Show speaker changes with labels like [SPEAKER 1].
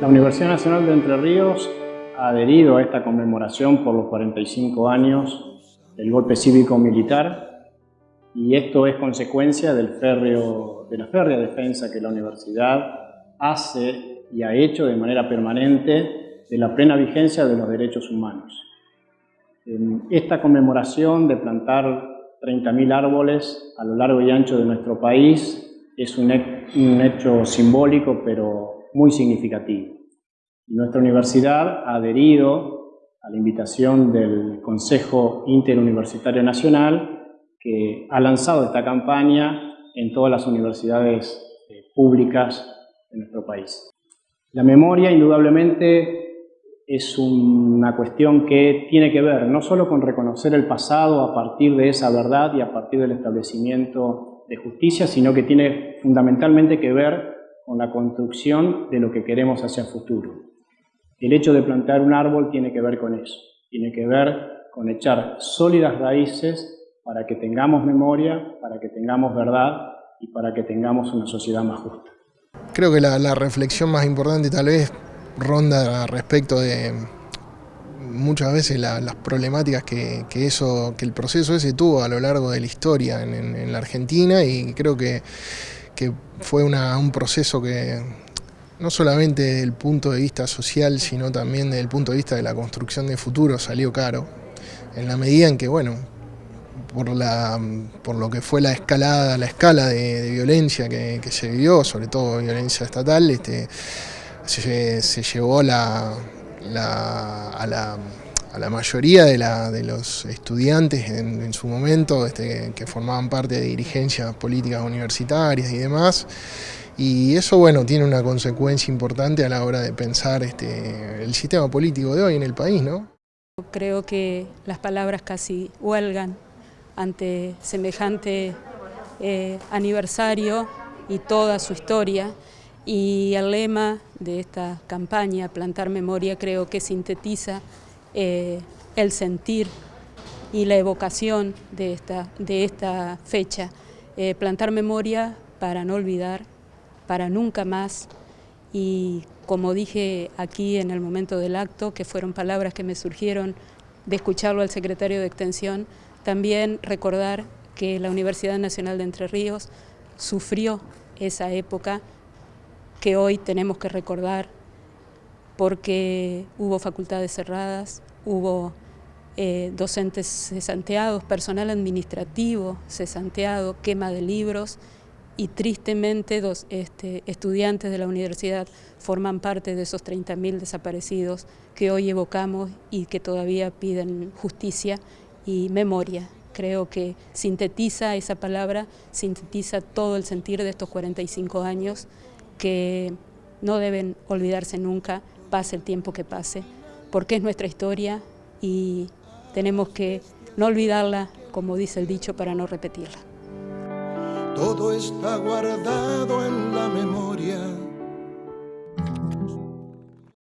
[SPEAKER 1] La Universidad Nacional de Entre Ríos ha adherido a esta conmemoración por los 45 años del golpe cívico-militar y esto es consecuencia del férreo, de la férrea defensa que la universidad hace y ha hecho de manera permanente de la plena vigencia de los derechos humanos. Esta conmemoración de plantar 30.000 árboles a lo largo y ancho de nuestro país es un hecho simbólico pero muy significativo. Nuestra universidad ha adherido a la invitación del Consejo Interuniversitario Nacional que ha lanzado esta campaña en todas las universidades eh, públicas de nuestro país. La memoria, indudablemente, es una cuestión que tiene que ver no solo con reconocer el pasado a partir de esa verdad y a partir del establecimiento de justicia, sino que tiene fundamentalmente que ver con la construcción de lo que queremos hacia el futuro. El hecho de plantar un árbol tiene que ver con eso, tiene que ver con echar sólidas raíces para que tengamos memoria, para que tengamos verdad y para que tengamos una sociedad más justa.
[SPEAKER 2] Creo que la, reflexión más importante tal vez ronda respecto de muchas veces las problemáticas que, eso, que el proceso ese tuvo a lo largo de la historia en la Argentina y creo que que fue un proceso que no solamente desde el punto de vista social, sino también desde el punto de vista de la construcción de futuro salió caro, en la medida en que, bueno, por, la, por lo que fue la escalada, la escala de, violencia que, se vivió, sobre todo violencia estatal, este, se, llevó la, a la a la mayoría de, la, de los estudiantes en, su momento este, que formaban parte de dirigencias políticas universitarias y demás. Y eso, bueno, tiene una consecuencia importante a la hora de pensar este, el sistema político de hoy en el país, ¿no?
[SPEAKER 3] Creo que las palabras casi huelgan ante semejante eh, aniversario y toda su historia. Y el lema de esta campaña, Plantar Memoria, creo que sintetiza eh, el sentir y la evocación de esta, de esta fecha. Eh, plantar memoria para no olvidar, para nunca más y como dije aquí en el momento del acto, que fueron palabras que me surgieron de escucharlo al secretario de Extensión, también recordar que la Universidad Nacional de Entre Ríos sufrió esa época que hoy tenemos que recordar porque hubo facultades cerradas, hubo eh, docentes cesanteados, personal administrativo cesanteado, quema de libros y tristemente dos este, estudiantes de la universidad forman parte de esos 30.000 desaparecidos que hoy evocamos y que todavía piden justicia y memoria. Creo que sintetiza esa palabra, sintetiza todo el sentir de estos 45 años que no deben olvidarse nunca, pase el tiempo que pase, porque es nuestra historia y tenemos que no olvidarla, como dice el dicho, para no repetirla.
[SPEAKER 4] Todo está guardado en la memoria